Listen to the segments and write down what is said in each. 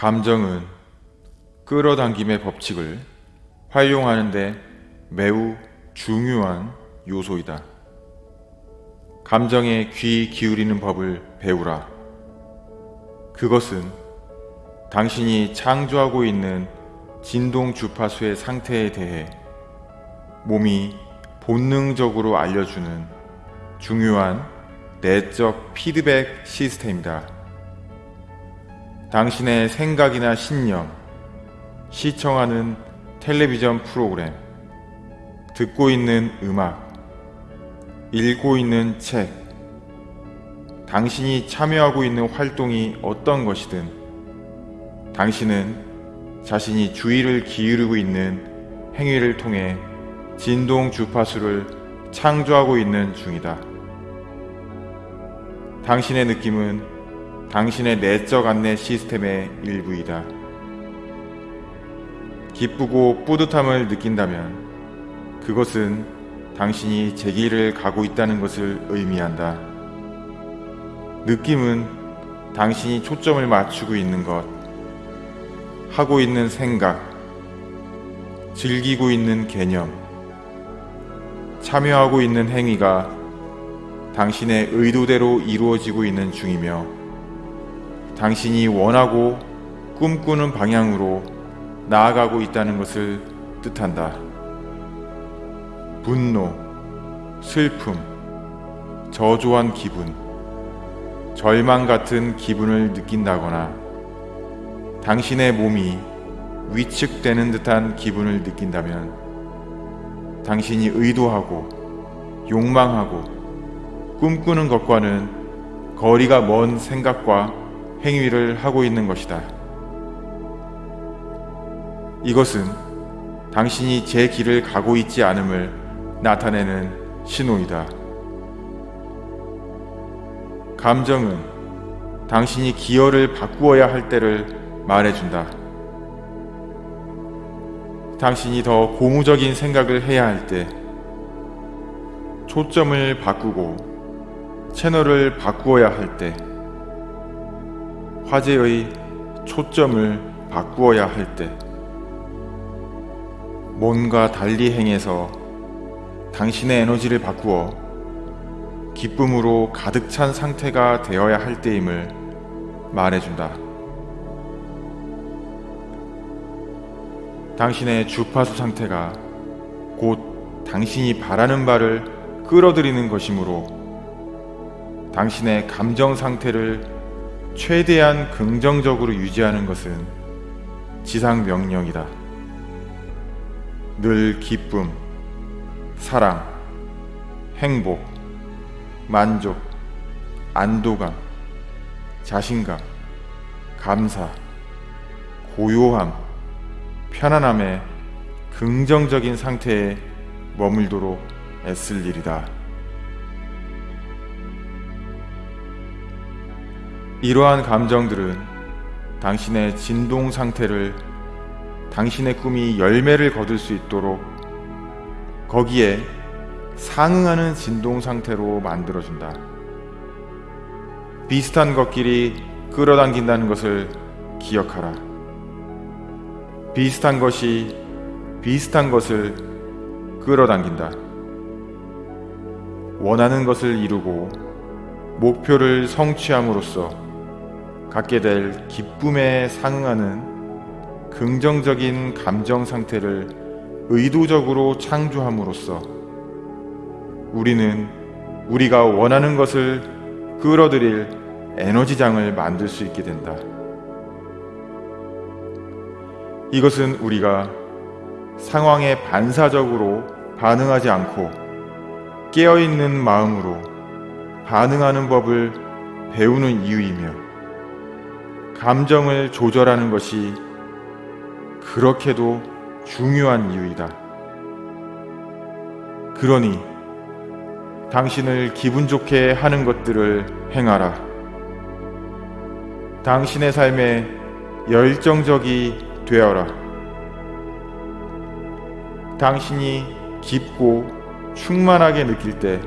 감정은 끌어당김의 법칙을 활용하는데 매우 중요한 요소이다. 감정에 귀 기울이는 법을 배우라. 그것은 당신이 창조하고 있는 진동 주파수의 상태에 대해 몸이 본능적으로 알려주는 중요한 내적 피드백 시스템이다. 당신의 생각이나 신념, 시청하는 텔레비전 프로그램, 듣고 있는 음악, 읽고 있는 책, 당신이 참여하고 있는 활동이 어떤 것이든 당신은 자신이 주의를 기울이고 있는 행위를 통해 진동 주파수를 창조하고 있는 중이다. 당신의 느낌은 당신의 내적 안내 시스템의 일부이다. 기쁘고 뿌듯함을 느낀다면 그것은 당신이 제 길을 가고 있다는 것을 의미한다. 느낌은 당신이 초점을 맞추고 있는 것, 하고 있는 생각, 즐기고 있는 개념, 참여하고 있는 행위가 당신의 의도대로 이루어지고 있는 중이며 당신이 원하고 꿈꾸는 방향으로 나아가고 있다는 것을 뜻한다. 분노, 슬픔, 저조한 기분, 절망 같은 기분을 느낀다거나 당신의 몸이 위축되는 듯한 기분을 느낀다면 당신이 의도하고 욕망하고 꿈꾸는 것과는 거리가 먼 생각과 행위를 하고 있는 것이다. 이것은 당신이 제 길을 가고 있지 않음을 나타내는 신호이다. 감정은 당신이 기어를 바꾸어야 할 때를 말해준다. 당신이 더 고무적인 생각을 해야 할 때, 초점을 바꾸고 채널을 바꾸어야 할 때, 화제의 초점을 바꾸어야 할 때, 뭔가 달리 행해서 당신의 에너지를 바꾸어 기쁨으로 가득 찬 상태가 되어야 할 때임을 말해준다. 당신의 주파수 상태가 곧 당신이 바라는 바를 끌어들이는 것이므로 당신의 감정 상태를 최대한 긍정적으로 유지하는 것은 지상 명령이다. 늘 기쁨, 사랑, 행복, 만족, 안도감, 자신감, 감사, 고요함, 편안함의 긍정적인 상태에 머물도록 애쓸 일이다. 이러한 감정들은 당신의 진동 상태를 당신의 꿈이 열매를 거둘 수 있도록 거기에 상응하는 진동 상태로 만들어준다. 비슷한 것끼리 끌어당긴다는 것을 기억하라. 비슷한 것이 비슷한 것을 끌어당긴다. 원하는 것을 이루고 목표를 성취함으로써 갖게 될 기쁨에 상응하는 긍정적인 감정 상태를 의도적으로 창조함으로써 우리는 우리가 원하는 것을 끌어들일 에너지장을 만들 수 있게 된다. 이것은 우리가 상황에 반사적으로 반응하지 않고 깨어있는 마음으로 반응하는 법을 배우는 이유이며 감정을 조절하는 것이 그렇게도 중요한 이유이다. 그러니 당신을 기분 좋게 하는 것들을 행하라. 당신의 삶에 열정적이 되어라. 당신이 깊고 충만하게 느낄 때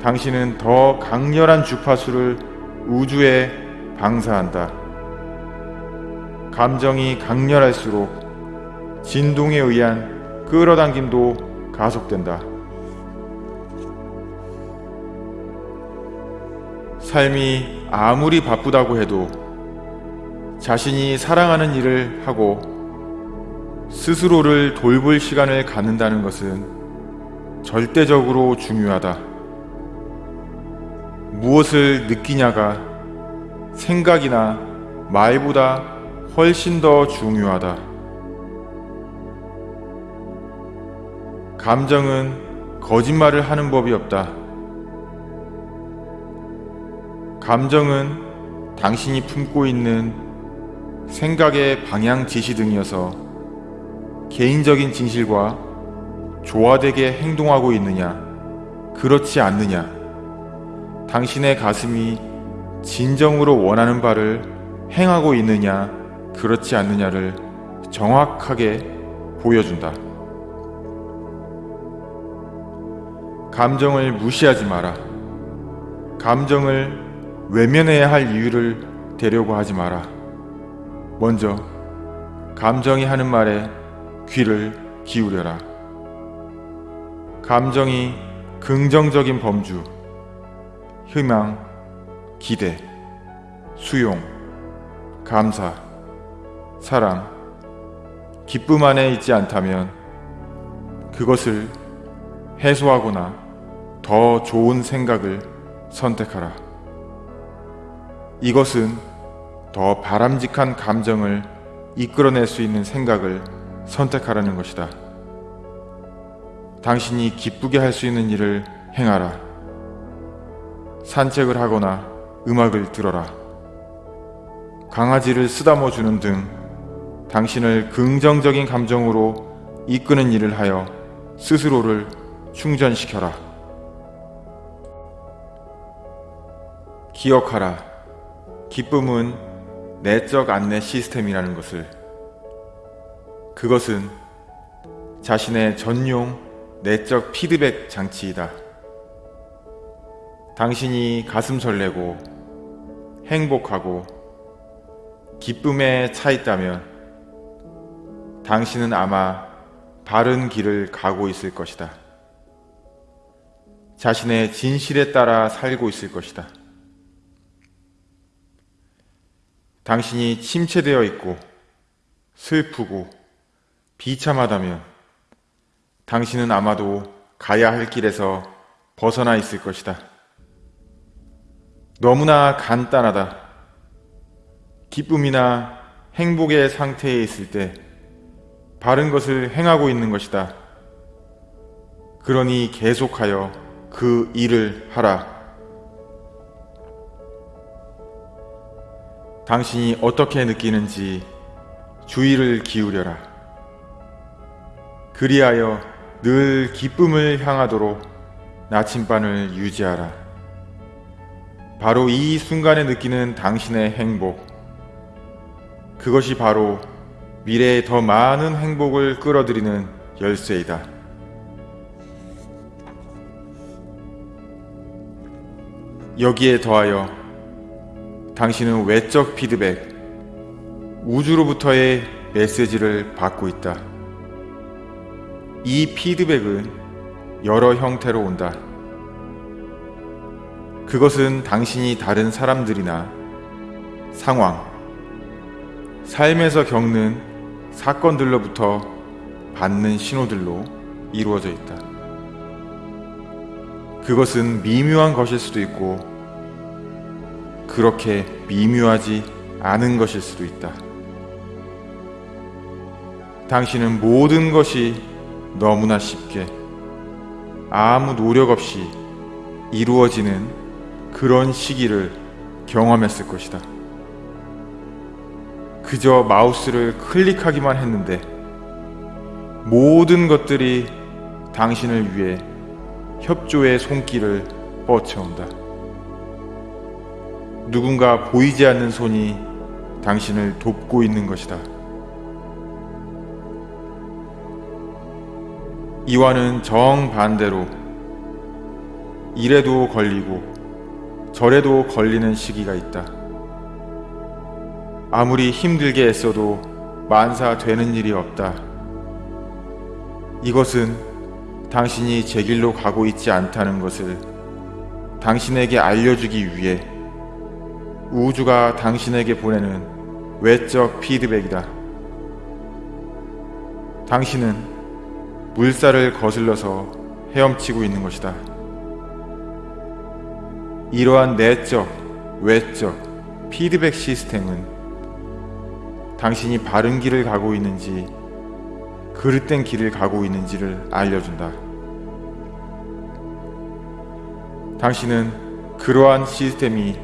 당신은 더 강렬한 주파수를 우주에 방사한다. 감정이 강렬할수록 진동에 의한 끌어당김도 가속된다. 삶이 아무리 바쁘다고 해도 자신이 사랑하는 일을 하고 스스로를 돌볼 시간을 갖는다는 것은 절대적으로 중요하다. 무엇을 느끼냐가 생각이나 말보다 훨씬 더 중요하다. 감정은 거짓말을 하는 법이 없다. 감정은 당신이 품고 있는 생각의 방향 지시 등이어서 개인적인 진실과 조화되게 행동하고 있느냐, 그렇지 않느냐, 당신의 가슴이 진정으로 원하는 바를 행하고 있느냐, 그렇지 않느냐를 정확하게 보여준다. 감정을 무시하지 마라. 감정을 외면해야 할 이유를 대려고 하지 마라. 먼저 감정이 하는 말에 귀를 기울여라. 감정이 긍정적인 범주, 희망, 기대, 수용, 감사, 사랑, 기쁨 안에 있지 않다면 그것을 해소하거나 더 좋은 생각을 선택하라. 이것은 더 바람직한 감정을 이끌어낼 수 있는 생각을 선택하라는 것이다. 당신이 기쁘게 할 수 있는 일을 행하라. 산책을 하거나 음악을 들어라. 강아지를 쓰다머 주는 등 당신을 긍정적인 감정으로 이끄는 일을 하여 스스로를 충전시켜라. 기억하라. 기쁨은 내적 안내 시스템이라는 것을. 그것은 자신의 전용 내적 피드백 장치이다. 당신이 가슴 설레고 행복하고 기쁨에 차 있다면 당신은 아마 바른 길을 가고 있을 것이다. 자신의 진실에 따라 살고 있을 것이다. 당신이 침체되어 있고 슬프고 비참하다면 당신은 아마도 가야 할 길에서 벗어나 있을 것이다. 너무나 간단하다. 기쁨이나 행복의 상태에 있을 때 바른 것을 행하고 있는 것이다. 그러니 계속하여 그 일을 하라. 당신이 어떻게 느끼는지 주의를 기울여라. 그리하여 늘 기쁨을 향하도록 나침반을 유지하라. 바로 이 순간에 느끼는 당신의 행복. 그것이 바로 미래에 더 많은 행복을 끌어들이는 열쇠이다. 여기에 더하여 당신은 외적 피드백, 우주로부터의 메시지를 받고 있다. 이 피드백은 여러 형태로 온다. 그것은 당신이 다른 사람들이나 상황, 삶에서 겪는 사건들로부터 받는 신호들로 이루어져 있다. 그것은 미묘한 것일 수도 있고 그렇게 미묘하지 않은 것일 수도 있다. 당신은 모든 것이 너무나 쉽게 아무 노력 없이 이루어지는 그런 시기를 경험했을 것이다. 그저 마우스를 클릭하기만 했는데 모든 것들이 당신을 위해 협조의 손길을 뻗쳐온다. 누군가 보이지 않는 손이 당신을 돕고 있는 것이다. 이와는 정반대로 이래도 걸리고 저래도 걸리는 시기가 있다. 아무리 힘들게 애써도 만사 되는 일이 없다. 이것은 당신이 제 길로 가고 있지 않다는 것을 당신에게 알려주기 위해 우주가 당신에게 보내는 외적 피드백이다. 당신은 물살을 거슬러서 헤엄치고 있는 것이다. 이러한 내적, 외적 피드백 시스템은 당신이 바른 길을 가고 있는지 그릇된 길을 가고 있는지를 알려준다. 당신은 그러한 시스템이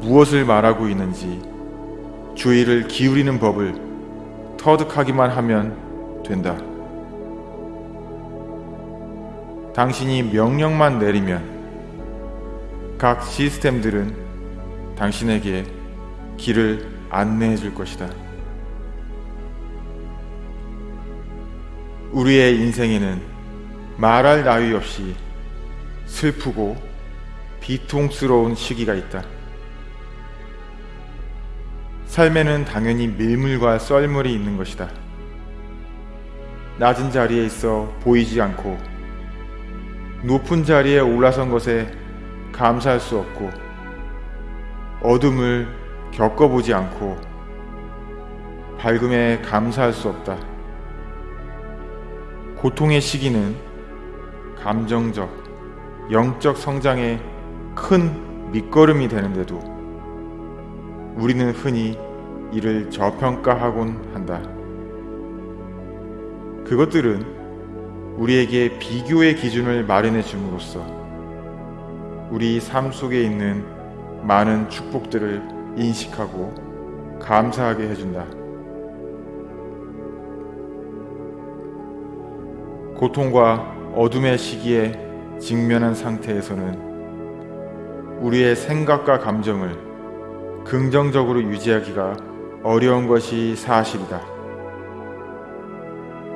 무엇을 말하고 있는지 주의를 기울이는 법을 터득하기만 하면 된다. 당신이 명령만 내리면 각 시스템들은 당신에게 길을 안내해 줄 것이다. 우리의 인생에는 말할 나위 없이 슬프고 비통스러운 시기가 있다. 삶에는 당연히 밀물과 썰물이 있는 것이다. 낮은 자리에 있어 보이지 않고 높은 자리에 올라선 것에 감사할 수 없고 어둠을 겪어보지 않고 밝음에 감사할 수 없다. 고통의 시기는 감정적, 영적 성장의 큰 밑거름이 되는데도 우리는 흔히 이를 저평가하곤 한다. 그것들은 우리에게 비교의 기준을 마련해 줌으로써 우리 삶 속에 있는 많은 축복들을 인식하고 감사하게 해준다. 고통과 어둠의 시기에 직면한 상태에서는 우리의 생각과 감정을 긍정적으로 유지하기가 어려운 것이 사실이다.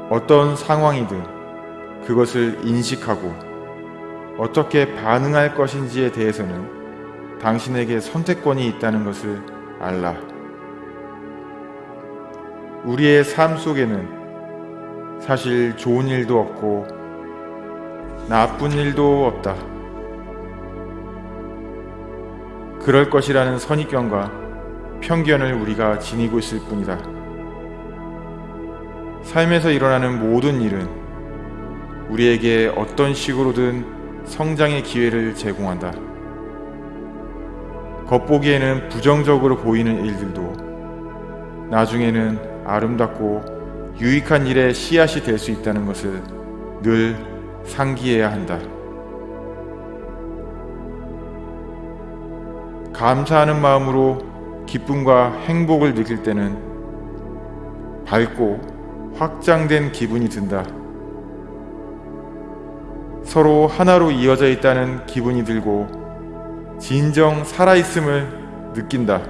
어떤 상황이든 그것을 인식하고 어떻게 반응할 것인지에 대해서는 당신에게 선택권이 있다는 것을 알라. 우리의 삶 속에는 사실 좋은 일도 없고 나쁜 일도 없다. 그럴 것이라는 선입견과 편견을 우리가 지니고 있을 뿐이다. 삶에서 일어나는 모든 일은 우리에게 어떤 식으로든 성장의 기회를 제공한다. 겉보기에는 부정적으로 보이는 일들도 나중에는 아름답고 유익한 일의 씨앗이 될 수 있다는 것을 늘 상기해야 한다. 감사하는 마음으로 기쁨과 행복을 느낄 때는 밝고 확장된 기분이 든다. 서로 하나로 이어져 있다는 기분이 들고 진정 살아있음을 느낀다.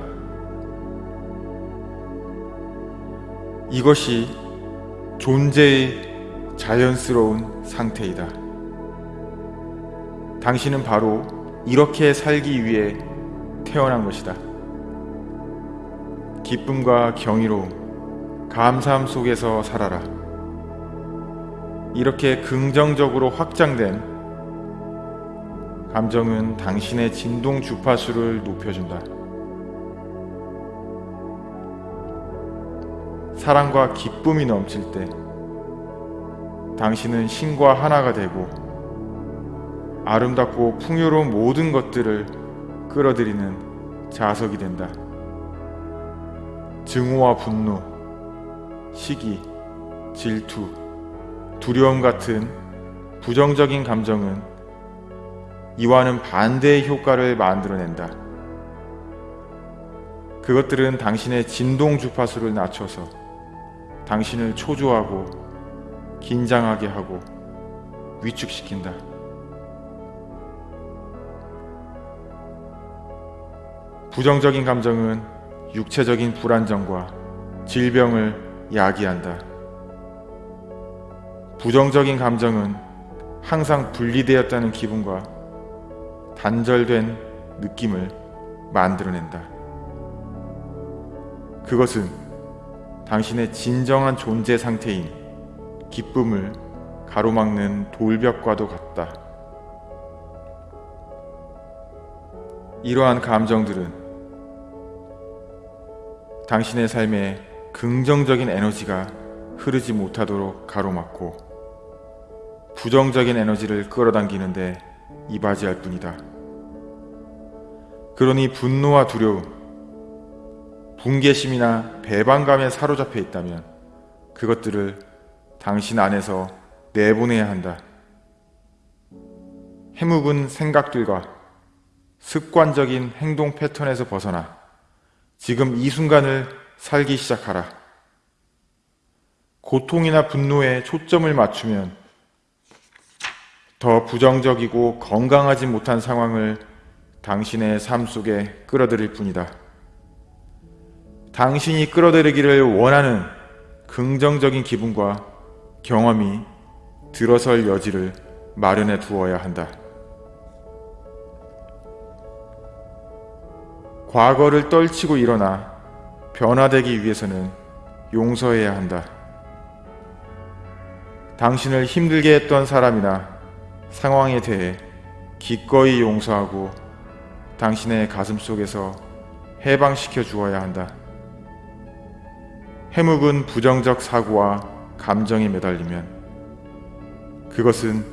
이것이 존재의 자연스러운 상태이다. 당신은 바로 이렇게 살기 위해 태어난 것이다. 기쁨과 경이로움, 감사함 속에서 살아라. 이렇게 긍정적으로 확장된 감정은 당신의 진동 주파수를 높여준다. 사랑과 기쁨이 넘칠 때 당신은 신과 하나가 되고 아름답고 풍요로운 모든 것들을 끌어들이는 자석이 된다. 증오와 분노, 시기, 질투, 두려움 같은 부정적인 감정은 이와는 반대의 효과를 만들어낸다. 그것들은 당신의 진동 주파수를 낮춰서 당신을 초조하고 긴장하게 하고 위축시킨다. 부정적인 감정은 육체적인 불안정과 질병을 야기한다. 부정적인 감정은 항상 분리되었다는 기분과 단절된 느낌을 만들어낸다. 그것은 당신의 진정한 존재 상태인 기쁨을 가로막는 돌벽과도 같다. 이러한 감정들은 당신의 삶에 긍정적인 에너지가 흐르지 못하도록 가로막고 부정적인 에너지를 끌어당기는데 이바지할 뿐이다. 그러니 분노와 두려움, 분개심이나 배반감에 사로잡혀 있다면 그것들을 당신 안에서 내보내야 한다. 해묵은 생각들과 습관적인 행동 패턴에서 벗어나 지금 이 순간을 살기 시작하라. 고통이나 분노에 초점을 맞추면 더 부정적이고 건강하지 못한 상황을 당신의 삶 속에 끌어들일 뿐이다. 당신이 끌어들이기를 원하는 긍정적인 기분과 경험이 들어설 여지를 마련해 두어야 한다. 과거를 떨치고 일어나 변화되기 위해서는 용서해야 한다. 당신을 힘들게 했던 사람이나 상황에 대해 기꺼이 용서하고 당신의 가슴 속에서 해방시켜 주어야 한다. 해묵은 부정적 사고와 감정에 매달리면 그것은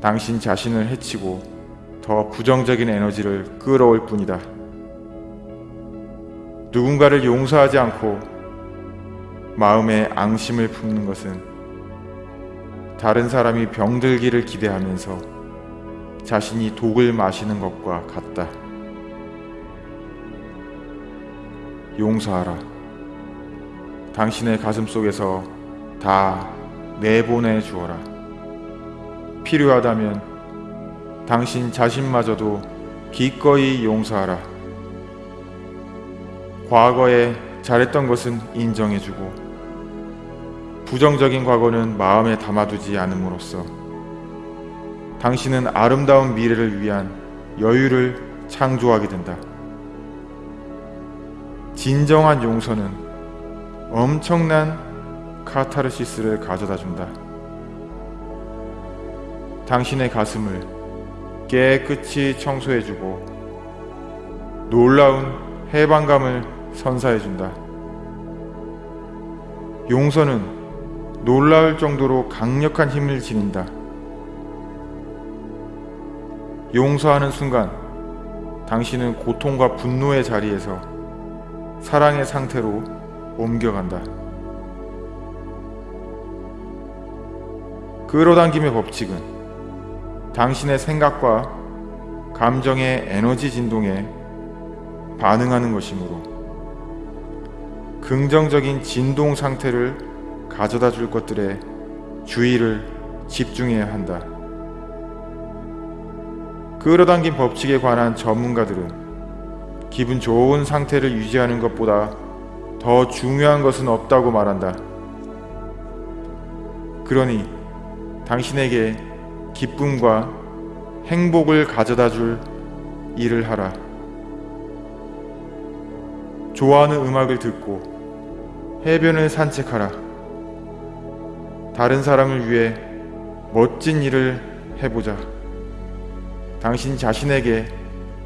당신 자신을 해치고 더 부정적인 에너지를 끌어올 뿐이다. 누군가를 용서하지 않고 마음에 앙심을 품는 것은 다른 사람이 병들기를 기대하면서 자신이 독을 마시는 것과 같다. 용서하라. 당신의 가슴 속에서 다 내보내 주어라. 필요하다면 당신 자신마저도 기꺼이 용서하라. 과거에 잘했던 것은 인정해주고 부정적인 과거는 마음에 담아두지 않음으로써 당신은 아름다운 미래를 위한 여유를 창조하게 된다. 진정한 용서는 엄청난 카타르시스를 가져다 준다. 당신의 가슴을 깨끗이 청소해주고 놀라운 해방감을 선사해준다. 용서는 놀라울 정도로 강력한 힘을 지닌다. 용서하는 순간 당신은 고통과 분노의 자리에서 사랑의 상태로 옮겨간다. 끌어당김의 법칙은 당신의 생각과 감정의 에너지 진동에 반응하는 것이므로 긍정적인 진동 상태를 가져다 줄 것들에 주의를 집중해야 한다. 끌어당긴 법칙에 관한 전문가들은 기분 좋은 상태를 유지하는 것보다 더 중요한 것은 없다고 말한다. 그러니 당신에게 기쁨과 행복을 가져다 줄 일을 하라. 좋아하는 음악을 듣고 해변을 산책하라. 다른 사람을 위해 멋진 일을 해보자. 당신 자신에게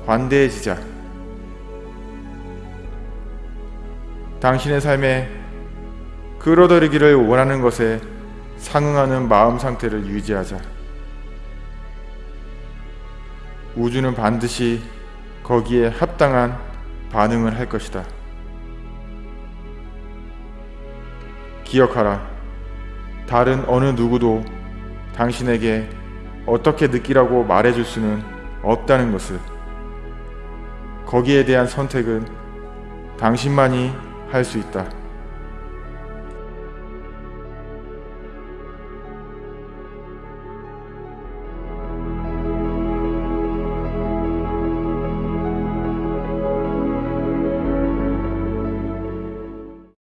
관대해지자. 당신의 삶에 끌어들이기를 원하는 것에 상응하는 마음 상태를 유지하자. 우주는 반드시 거기에 합당한 반응을 할 것이다. 기억하라. 다른 어느 누구도 당신에게 어떻게 느끼라고 말해줄 수는 없다는 것을. 거기에 대한 선택은 당신만이 할 수 있다.